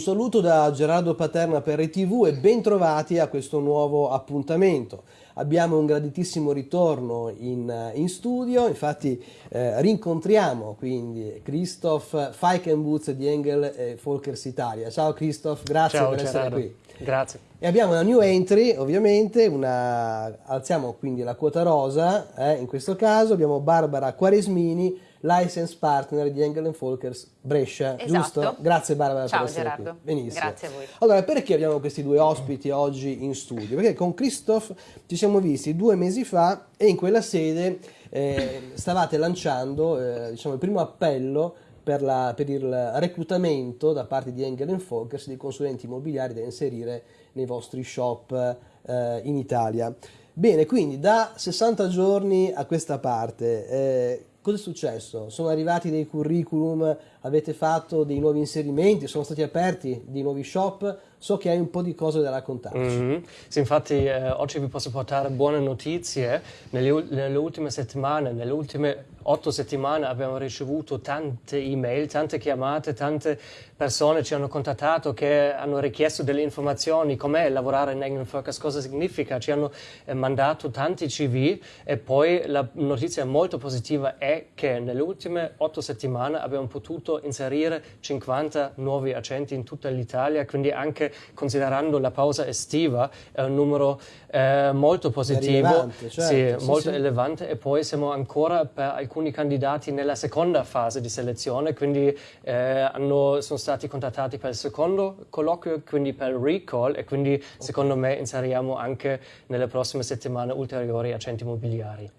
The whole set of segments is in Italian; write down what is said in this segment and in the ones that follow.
Un saluto da Gerardo Paterna per RTV e ben trovati a questo nuovo appuntamento. Abbiamo un graditissimo ritorno in, in studio, infatti eh, rincontriamo quindi Christoph Feikenbutz di Engel e Folkers Italia. Ciao Christoph, grazie Ciao, per Gerardo. essere qui. Grazie. E abbiamo una new entry, ovviamente, una... alziamo quindi la quota rosa, eh, in questo caso abbiamo Barbara Quaresmini, license partner di Engel Folkers Brescia, Esatto. giusto? Grazie Barbara Ciao, per essere Gerardo. qui. Benissimo. Grazie a voi. Allora, perché abbiamo questi due ospiti oggi in studio? Perché con Christoph ci siamo visti due mesi fa e in quella sede eh, stavate lanciando eh, diciamo, il primo appello per, la- per il reclutamento da parte di Engel Folkers di consulenti immobiliari da inserire nei vostri shop eh, in Italia. Bene, quindi da 60 giorni a questa parte, eh, cosa è successo? Sono arrivati dei curriculum, avete fatto dei nuovi inserimenti, sono stati aperti dei nuovi shop? So che hai un po' di cose da raccontarci. Mhm. Sì, infatti eh, oggi vi posso portare buone notizie. Nelle, nelle ultime settimane, nelle ultime otto settimane abbiamo ricevuto tante email, tante chiamate, tante persone ci hanno contattato che hanno richiesto delle informazioni, com'è lavorare in England Focus, cosa significa, ci hanno eh, mandato tanti CV e poi la notizia molto positiva è che nelle ultime otto settimane abbiamo potuto inserire 50 nuovi accenti in tutta l'Italia, quindi anche considerando la pausa estiva è un numero eh, molto positivo, certo, sì, sì, molto sì. elevante e poi siamo ancora per alcuni candidati nella seconda fase di selezione, quindi eh, hanno- sono stati contattati per il secondo colloquio, quindi per il recall e quindi secondo me inseriamo anche nelle prossime settimane ulteriori accenti immobiliari.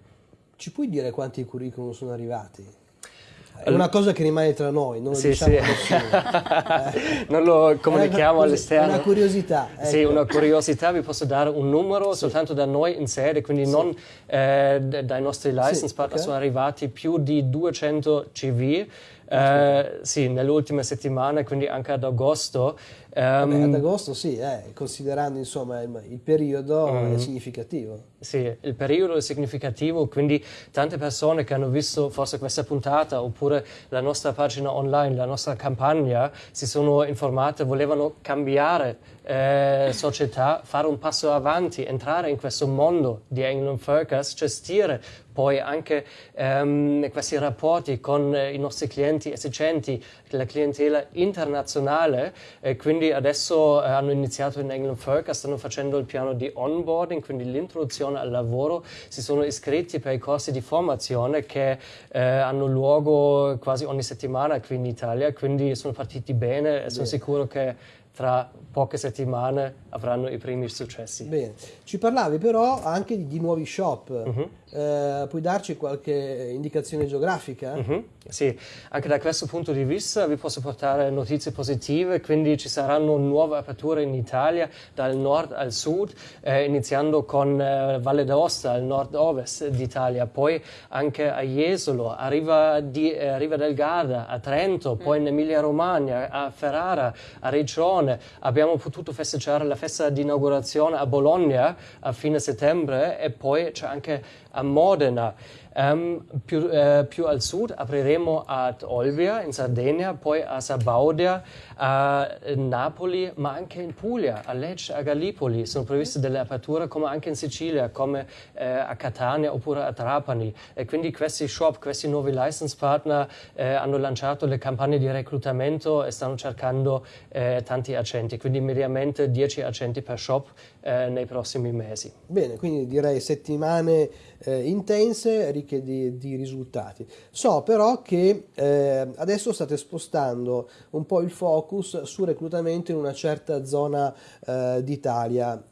Ci puoi dire quanti curriculum sono arrivati? È una cosa che rimane tra noi, non lo Sì, diciamo sì. a nessuno. non lo comunichiamo una- all'esterno. Una curiosità. Sì, ecco. una curiosità, vi posso dare un numero soltanto da noi in sede, quindi non eh, dai nostri license Sì, partner, ok. sono arrivati più di 200 CV. eh, sì, nelle ultime settimane, quindi anche ad agosto. Vabbè, Ehm, ad agosto sì, eh, considerando insomma il, il periodo Mm. è significativo. Sì, il periodo è significativo, quindi tante persone che hanno visto forse questa puntata oppure la nostra pagina online, la nostra campagna, si sono informate, volevano cambiare eh, società, fare un passo avanti, entrare in questo mondo di England Focus, gestire poi anche ehm, questi rapporti con eh, i nostri clienti esigenti, la clientela internazionale e quindi adesso eh, hanno iniziato in England Focus, stanno facendo il piano di onboarding, quindi l'introduzione al lavoro, si sono iscritti per i corsi di formazione che eh, hanno luogo quasi ogni settimana qui in Italia, quindi sono partiti bene e sono sicuro che tra poche settimane avranno i primi successi. Bene, ci parlavi però anche di, di nuovi shop. Mhm. Eh, puoi darci qualche indicazione geografica? Mhm, Sì, anche da questo punto di vista vi posso portare notizie positive, quindi ci saranno nuove aperture in Italia dal nord al sud, eh, iniziando con eh, Valle d'Aosta, al nord-ovest d'Italia, poi anche a Jesolo, a Riva, di, eh, Riva del Garda, a Trento, poi in Emilia-Romagna, a Ferrara, a Riccione. Abbiamo potuto festeggiare la festa di inaugurazione a Bologna a fine settembre e poi c'è anche a a Mordener uh, Ehm, più, eh, più al sud apriremo ad Olbia in Sardegna, poi a Sabaudia, a Napoli, ma anche in Puglia, a Lecce, a Gallipoli. Sono previste delle aperture come anche in Sicilia, come eh, a Catania oppure a Trapani. E quindi questi shop, questi nuovi license partner eh, hanno lanciato le campagne di reclutamento e stanno cercando tanti accenti, quindi mediamente 10 accenti per shop nei prossimi mesi. Bene, quindi direi settimane intense, ricche di, di risultati. So però che eh, adesso state spostando un po' il focus sul reclutamento in una certa zona eh, d'Italia,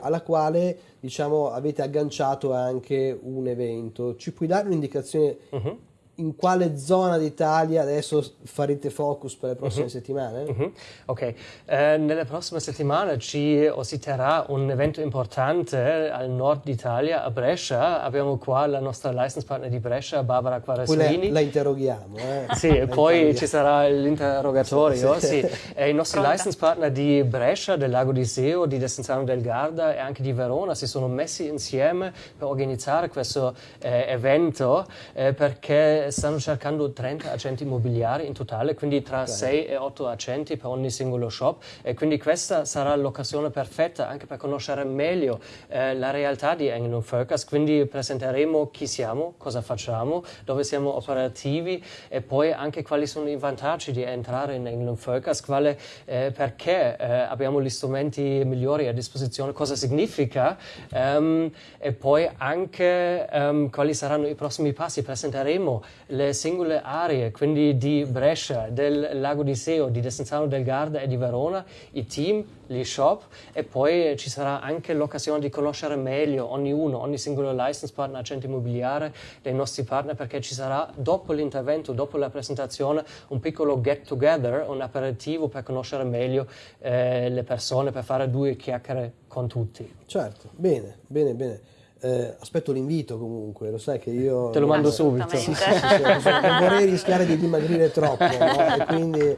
alla quale diciamo avete agganciato anche un evento. Ci puoi dare un'indicazione Mhm. In quale zona d'Italia adesso farete focus per le prossime settimane? Mhm, Ok, Eh, nelle prossime settimane ci ospiterà un evento importante al nord d'Italia, a Brescia. Abbiamo qua la nostra license partner di Brescia, Barbara Poi la, Quaresmini. la interroghiamo. Eh? Sì, La poi interroghiamo. ci sarà l'interrogatorio. Sì, sì. Sì. I nostri Pronta. license partner di Brescia, del Lago di Seo, di Desenzano del Garda e anche di Verona si sono messi insieme per organizzare questo eh, evento eh, perché stanno cercando 30 agenti immobiliari in totale, quindi tra okay. 6 e 8 agenti per ogni singolo shop e quindi questa sarà l'occasione perfetta anche per conoscere meglio eh, la realtà di Engel Focus, quindi presenteremo chi siamo, cosa facciamo, dove siamo operativi e poi anche quali sono i vantaggi di entrare in Engel Focus, quale, eh, perché eh, abbiamo gli strumenti migliori a disposizione, cosa significa um, e poi anche um, quali saranno i prossimi passi. Presenteremo le singole aree, quindi di Brescia, del Lago di Seo, di Desenzano del Garda e di Verona, i team, gli shop e poi ci sarà anche l'occasione di conoscere meglio ognuno, ogni singolo license partner, agente immobiliare dei nostri partner perché ci sarà dopo l'intervento, dopo la presentazione un piccolo get together, un aperitivo per conoscere meglio eh, le persone, per fare due chiacchiere con tutti. Certo, bene, bene, bene. Eh, aspetto l'invito comunque, lo sai che io... Te lo mando subito. Sì, sì, sì, non vorrei rischiare di dimagrire troppo, no? e quindi...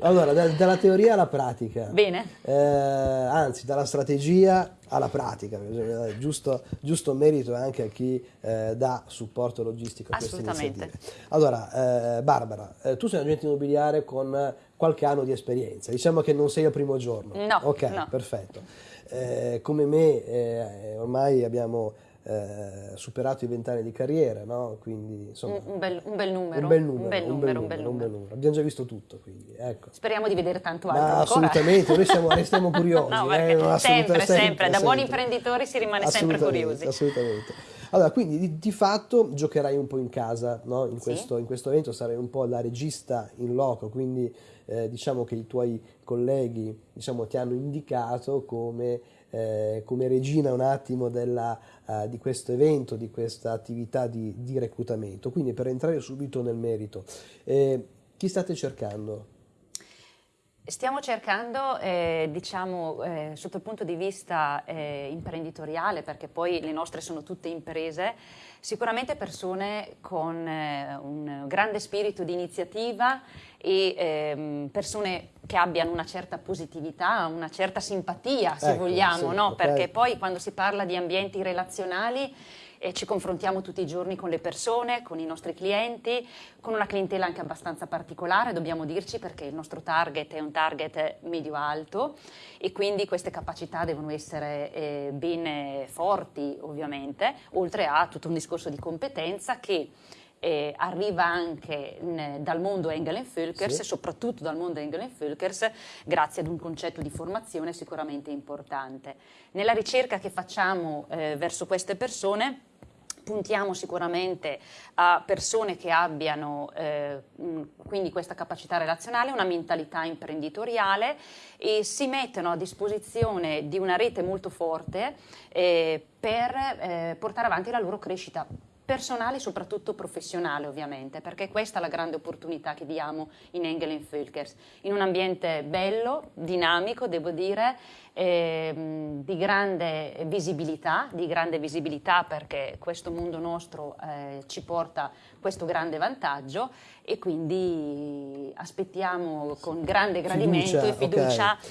Allora, da, dalla teoria alla pratica. Bene. Eh, anzi, dalla strategia alla pratica. Giusto, giusto merito anche a chi eh, dà supporto logistico a queste iniziative. Allora, eh, Barbara, eh, tu sei un agente immobiliare con qualche anno di esperienza. Diciamo che non sei al primo giorno. No. Ok, no. perfetto. Eh, come me, eh, ormai abbiamo eh, superato i vent'anni di carriera, no? quindi insomma... Un, bel, un, bel, numero. Un bel numero, un bel numero, un bel numero. Numero. Abbiamo già visto tutto, quindi ecco. Speriamo di vedere tanto altro Ma assolutamente, noi siamo, restiamo curiosi. no, eh, sempre, sempre, sempre, da buoni imprenditori si rimane sempre curiosi. Assolutamente. Allora, quindi di, di, fatto giocherai un po' in casa, no? in, questo, sì. in, questo, evento sarai un po' la regista in loco, quindi eh, diciamo che i tuoi colleghi diciamo, ti hanno indicato come, eh, come regina un attimo della, uh, di questo evento, di questa attività di, di, reclutamento. Quindi per entrare subito nel merito, eh, chi state cercando? Stiamo cercando, eh, diciamo, eh, sotto il punto di vista eh, imprenditoriale, perché poi le nostre sono tutte imprese, sicuramente persone con eh, un grande spirito di iniziativa e ehm, persone che abbiano una certa positività, una certa simpatia, se ecco, vogliamo, sì, no? okay. perché poi quando si parla di ambienti relazionali e ci confrontiamo tutti i giorni con le persone, con i nostri clienti, con una clientela anche abbastanza particolare, dobbiamo dirci perché il nostro target è un target medio-alto e quindi queste capacità devono essere eh, ben forti ovviamente, oltre a tutto un discorso di competenza che eh, arriva anche in, dal mondo Engel Völkers sì. e soprattutto dal mondo Engel Völkers grazie ad un concetto di formazione sicuramente importante. Nella ricerca che facciamo eh, verso queste persone puntiamo sicuramente a persone che abbiano eh, quindi questa capacità relazionale, una mentalità imprenditoriale e si mettono a disposizione di una rete molto forte eh, per eh, portare avanti la loro crescita personale e soprattutto professionale ovviamente, perché questa è la grande opportunità che diamo in Engel Völkers, in un ambiente bello, dinamico, devo dire, ehm, di grande visibilità, di grande visibilità perché questo mondo nostro eh, ci porta questo grande vantaggio e quindi aspettiamo con grande gradimento fiducia, e fiducia okay.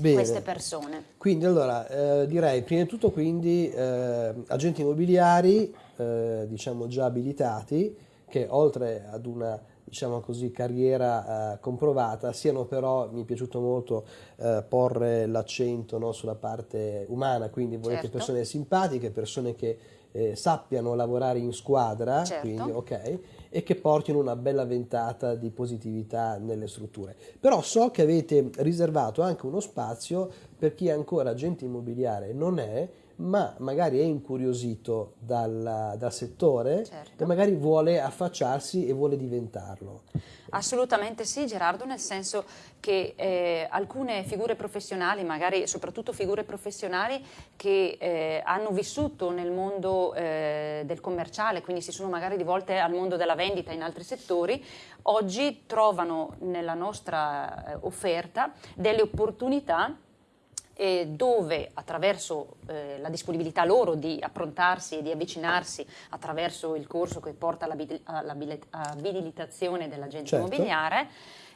Bene. queste persone. Quindi allora eh, direi prima di tutto quindi eh, agenti immobiliari eh, diciamo già abilitati che oltre ad una diciamo così, carriera eh, comprovata, siano però, mi è piaciuto molto eh, porre l'accento no, sulla parte umana, quindi volete certo. persone simpatiche, persone che eh, sappiano lavorare in squadra, certo. quindi, okay, e che portino una bella ventata di positività nelle strutture. Però so che avete riservato anche uno spazio per chi ancora agente immobiliare non è, ma magari è incuriosito dal, dal settore certo. e magari vuole affacciarsi e vuole diventarlo. Assolutamente sì Gerardo, nel senso che eh, alcune figure professionali, magari soprattutto figure professionali che eh, hanno vissuto nel mondo eh, del commerciale, quindi si sono magari rivolte al mondo della vendita in altri settori, oggi trovano nella nostra eh, offerta delle opportunità eh, dove attraverso eh, la disponibilità loro di approntarsi e di avvicinarsi attraverso il corso che porta all'abilitazione dell'agente certo. immobiliare,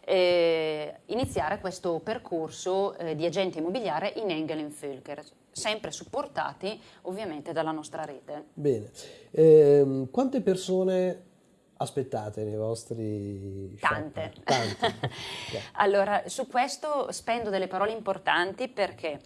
eh, iniziare questo percorso eh, di agente immobiliare in Engel Völker, sempre supportati ovviamente dalla nostra rete. Bene, ehm, quante persone aspettate nei vostri Tante. Tante. allora, su questo spendo delle parole importanti perché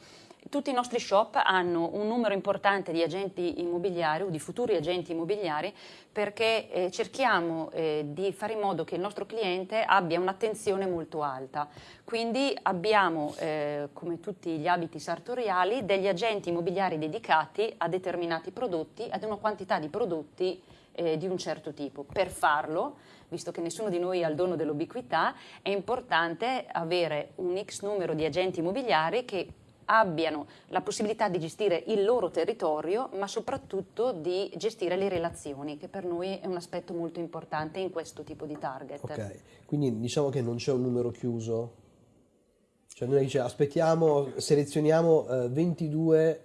tutti i nostri shop hanno un numero importante di agenti immobiliari o di futuri agenti immobiliari perché eh, cerchiamo eh, di fare in modo che il nostro cliente abbia un'attenzione molto alta. Quindi abbiamo, eh, come tutti gli abiti sartoriali, degli agenti immobiliari dedicati a determinati prodotti, ad una quantità di prodotti eh, di un certo tipo. Per farlo, visto che nessuno di noi ha il dono dell'ubiquità, è importante avere un X numero di agenti immobiliari che abbiano la possibilità di gestire il loro territorio, ma soprattutto di gestire le relazioni, che per noi è un aspetto molto importante in questo tipo di target. Ok, quindi diciamo che non c'è un numero chiuso? Cioè noi dice, aspettiamo, selezioniamo eh, 22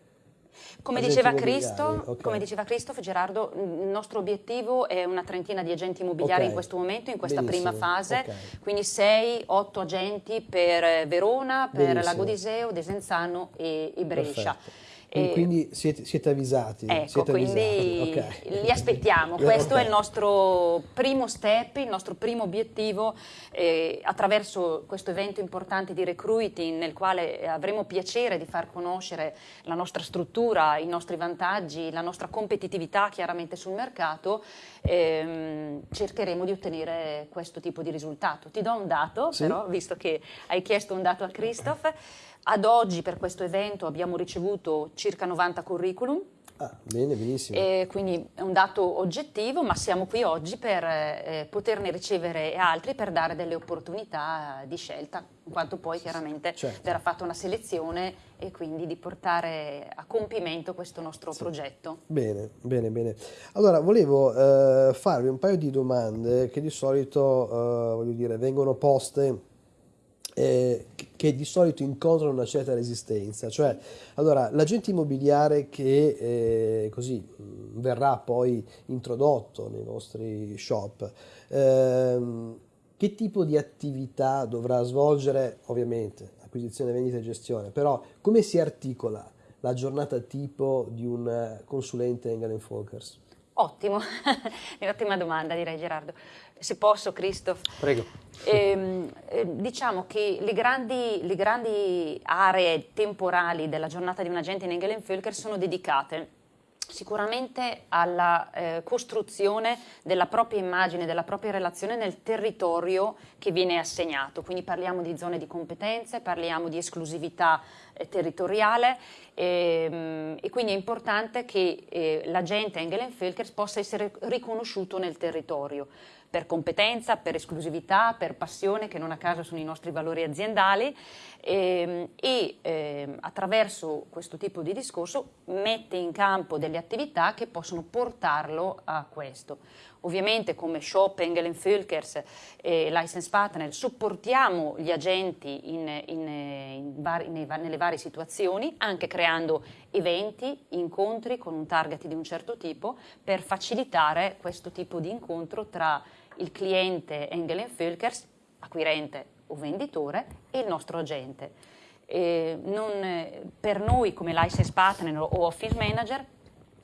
come diceva, Cristo, okay. come diceva Christoph, Gerardo, il nostro obiettivo è una trentina di agenti immobiliari okay. in questo momento, in questa Benissimo. prima fase, okay. quindi 6-8 agenti per Verona, per Benissimo. Lago di Seo, Desenzano e, e Brescia. Perfetto. E quindi siete, siete, avvisati? Ecco, siete quindi avvisati. Okay. li aspettiamo. Questo okay. è il nostro primo step, il nostro primo obiettivo eh, attraverso questo evento importante di recruiting nel quale avremo piacere di far conoscere la nostra struttura, i nostri vantaggi, la nostra competitività chiaramente sul mercato, ehm, cercheremo di ottenere questo tipo di risultato. Ti do un dato, sì. però, visto che hai chiesto un dato a Christoph. Ad oggi per questo evento abbiamo ricevuto circa 90 curriculum. Ah, bene, benissimo. E quindi è un dato oggettivo, ma siamo qui oggi per eh, poterne ricevere altri per dare delle opportunità di scelta, in quanto poi chiaramente certo. verrà fatta una selezione e quindi di portare a compimento questo nostro sì. progetto. Bene, bene, bene. Allora, volevo eh, farvi un paio di domande che di solito, eh, voglio dire, vengono poste eh, che di solito incontrano una certa resistenza, cioè allora l'agente immobiliare che eh, così verrà poi introdotto nei vostri shop, ehm, che tipo di attività dovrà svolgere, ovviamente acquisizione, vendita e gestione, però come si articola la giornata tipo di un consulente Engel Folkers? Ottimo, ottima domanda direi Gerardo. Se posso, Christoph. Prego. Eh, eh, diciamo che le grandi, le grandi, aree temporali della giornata di un agente in Engelenvölker sono dedicate sicuramente alla eh, costruzione della propria immagine, della propria relazione nel territorio che viene assegnato. Quindi parliamo di zone di competenze, parliamo di esclusività eh, territoriale ehm, e quindi è importante che eh, l'agente Engelenvölker possa essere riconosciuto nel territorio per competenza, per esclusività, per passione, che non a caso sono i nostri valori aziendali ehm, e eh, attraverso questo tipo di discorso mette in campo delle attività che possono portarlo a questo. Ovviamente come Shop, Engel Fülkers e License Partner supportiamo gli agenti in, in, in vari, nei, nelle varie situazioni, anche creando eventi, incontri con un target di un certo tipo per facilitare questo tipo di incontro tra il cliente Engel Fülkers, acquirente o venditore, e il nostro agente. Non, per noi come license partner o office manager,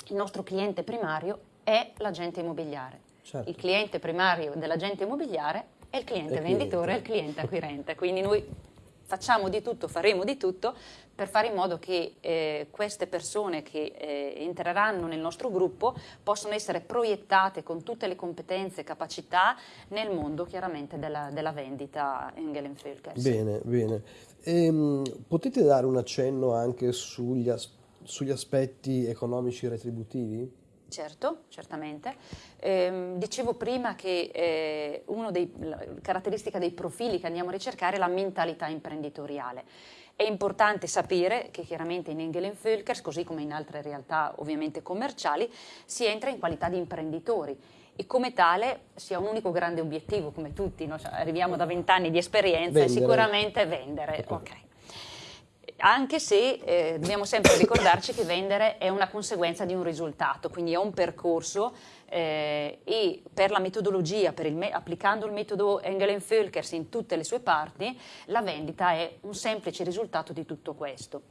il nostro cliente primario è l'agente immobiliare. Certo. Il cliente primario dell'agente immobiliare è il cliente il venditore e il cliente acquirente. Quindi noi facciamo di tutto, faremo di tutto per fare in modo che eh, queste persone che eh, entreranno nel nostro gruppo possano essere proiettate con tutte le competenze e capacità nel mondo chiaramente della, della vendita Engel Filkers. Bene, bene. Ehm, potete dare un accenno anche sugli, as sugli aspetti economici retributivi? Certo, certamente. Eh, dicevo prima che eh, una delle caratteristiche dei profili che andiamo a ricercare è la mentalità imprenditoriale. È importante sapere che chiaramente in Engelen Völkers, così come in altre realtà ovviamente commerciali, si entra in qualità di imprenditori e come tale si ha un unico grande obiettivo, come tutti, no? cioè, arriviamo da vent'anni di esperienza vendere. e sicuramente vendere. Okay. Okay anche se eh, dobbiamo sempre ricordarci che vendere è una conseguenza di un risultato, quindi è un percorso eh, e per la metodologia, per il applicando il metodo Engelen-Völkers in tutte le sue parti, la vendita è un semplice risultato di tutto questo.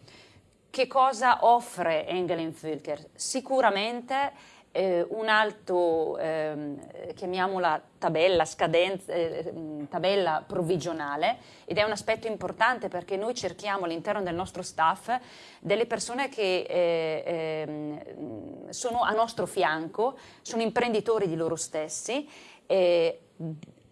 Che cosa offre Engelen-Völkers? Sicuramente eh, un alto, ehm, chiamiamola tabella, scadenza, eh, tabella provvigionale ed è un aspetto importante perché noi cerchiamo all'interno del nostro staff delle persone che eh, ehm, sono a nostro fianco, sono imprenditori di loro stessi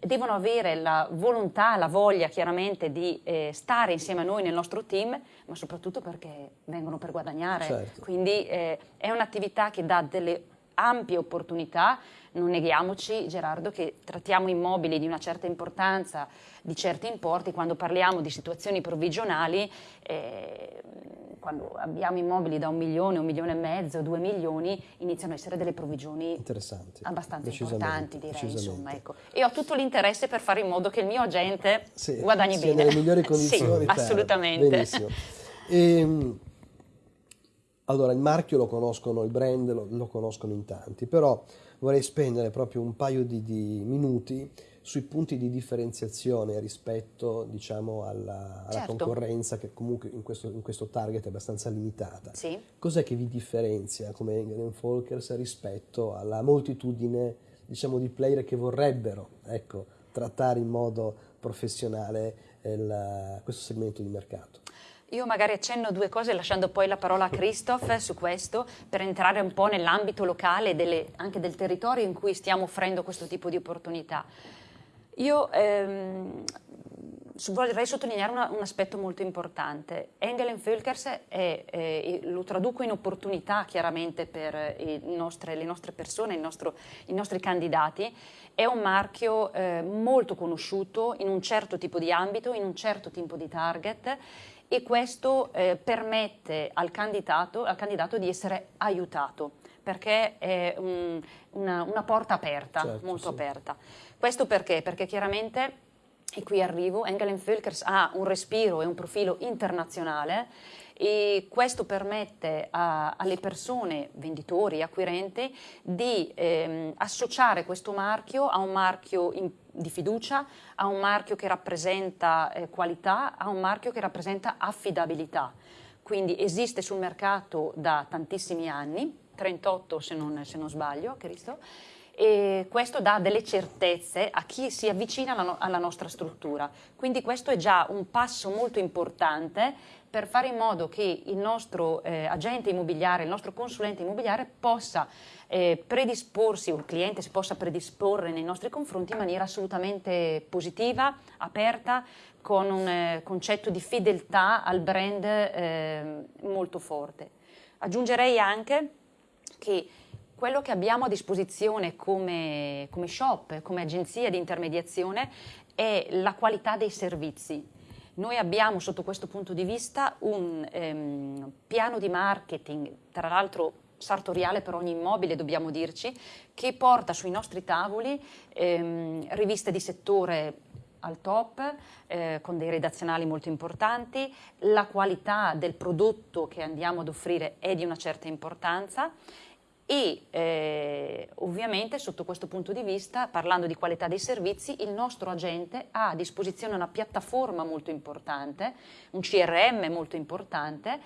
devono avere la volontà, la voglia chiaramente di eh, stare insieme a noi nel nostro team, ma soprattutto perché vengono per guadagnare. Certo. Quindi eh, è un'attività che dà delle ampie opportunità, non neghiamoci Gerardo che trattiamo immobili di una certa importanza, di certi importi, quando parliamo di situazioni provvigionali, eh, quando abbiamo immobili da un milione, un milione e mezzo, due milioni, iniziano a essere delle provvigioni abbastanza importanti, direi. Insomma, ecco. E ho tutto l'interesse per fare in modo che il mio agente sì, guadagni bene. nelle migliori condizioni. sì, assolutamente. Benissimo. E, ehm, allora, il marchio lo conoscono, il brand lo, lo, conoscono in tanti, però vorrei spendere proprio un paio di, di minuti sui punti di differenziazione rispetto diciamo, alla, alla certo. concorrenza che comunque in questo, in questo, target è abbastanza limitata. Sì. Cos'è che vi differenzia come Engel Folkers rispetto alla moltitudine diciamo, di player che vorrebbero ecco, trattare in modo professionale il, questo segmento di mercato? Io magari accenno due cose lasciando poi la parola a Christoph su questo per entrare un po' nell'ambito locale delle, anche del territorio in cui stiamo offrendo questo tipo di opportunità. Io ehm, vorrei sottolineare una, un aspetto molto importante. Engel Völkers eh, lo traduco in opportunità chiaramente per nostre, le nostre persone, nostro, i nostri candidati, è un marchio eh, molto conosciuto in un certo tipo di ambito, in un certo tipo di target e questo eh, permette al candidato, al candidato, di essere aiutato perché è un, una, una, porta aperta, certo, molto sì. aperta. Questo perché? Perché chiaramente, e qui arrivo, Engelen Völkers ha un respiro e un profilo internazionale e questo permette a, alle persone, venditori, acquirenti, di ehm, associare questo marchio a un marchio in, di fiducia, a un marchio che rappresenta eh, qualità, a un marchio che rappresenta affidabilità. Quindi esiste sul mercato da tantissimi anni, 38 se non, se non sbaglio, Cristo, e questo dà delle certezze a chi si avvicina alla, alla nostra struttura. Quindi questo è già un passo molto importante per fare in modo che il nostro eh, agente immobiliare, il nostro consulente immobiliare possa eh, predisporsi, o il cliente si possa predisporre nei nostri confronti in maniera assolutamente positiva, aperta, con un eh, concetto di fedeltà al brand eh, molto forte. Aggiungerei anche che quello che abbiamo a disposizione come, come shop, come agenzia di intermediazione è la qualità dei servizi. Noi abbiamo sotto questo punto di vista un ehm, piano di marketing, tra l'altro sartoriale per ogni immobile, dobbiamo dirci, che porta sui nostri tavoli ehm, riviste di settore al top, eh, con dei redazionali molto importanti, la qualità del prodotto che andiamo ad offrire è di una certa importanza e eh, ovviamente sotto questo punto di vista, parlando di qualità dei servizi, il nostro agente ha a disposizione una piattaforma molto importante, un CRM molto importante,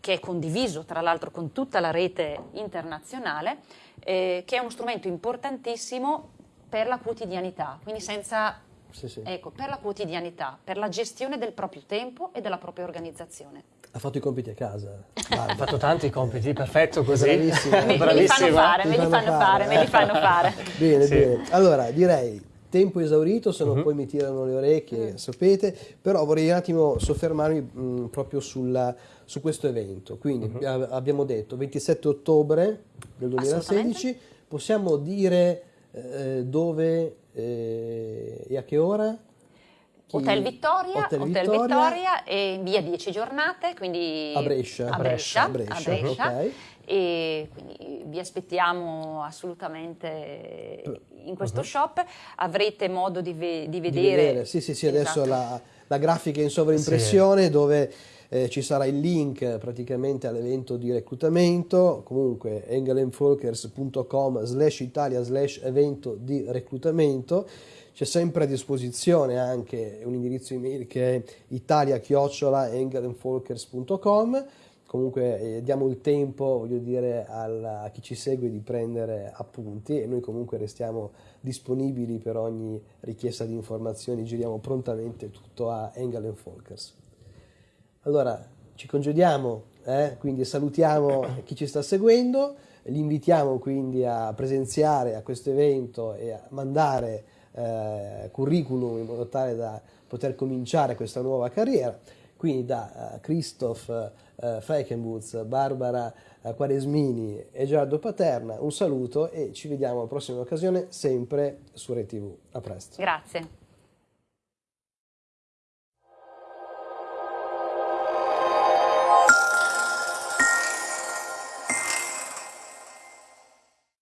che è condiviso tra l'altro con tutta la rete internazionale, eh, che è uno strumento importantissimo per la quotidianità, quindi senza sì, sì. Ecco, per la quotidianità, per la gestione del proprio tempo e della propria organizzazione. Ha fatto i compiti a casa. ha fatto tanti compiti, perfetto così. Me li fanno fare, me li fanno fare, me li fanno fare. bene, sì. bene. Allora, direi tempo esaurito, se no uh-huh. poi mi tirano le orecchie, uh-huh. sapete, però vorrei un attimo soffermarmi mh, proprio sulla, su questo evento. Quindi uh-huh. abbiamo detto 27 ottobre del 2016, possiamo dire eh, dove eh, e a che ora? Hotel Vittoria, Hotel, Hotel Vittoria. Vittoria e via 10 giornate, quindi a Brescia. A Brescia, a Brescia, a Brescia. Okay. E quindi vi aspettiamo assolutamente in questo uh-huh. shop, avrete modo di, ve- di vedere. Di vedere. Sì, sì, sì, esatto. adesso la, la, grafica in sovraimpressione sì. dove eh, ci sarà il link praticamente all'evento di reclutamento, comunque engelenfolkers.com slash italia slash evento di reclutamento. C'è sempre a disposizione anche un indirizzo email che è italia-engelenfolkers.com comunque eh, diamo il tempo, voglio dire, al, a chi ci segue di prendere appunti e noi comunque restiamo disponibili per ogni richiesta di informazioni, giriamo prontamente tutto a Engel Folkers. Allora, ci congediamo, eh? quindi salutiamo chi ci sta seguendo, li invitiamo quindi a presenziare a questo evento e a mandare eh, curriculum in modo tale da poter cominciare questa nuova carriera. Quindi da uh, Christoph uh, Freckenbutz, Barbara uh, Quaresmini e Gerardo Paterna un saluto e ci vediamo alla prossima occasione sempre su ReTV. A presto. Grazie.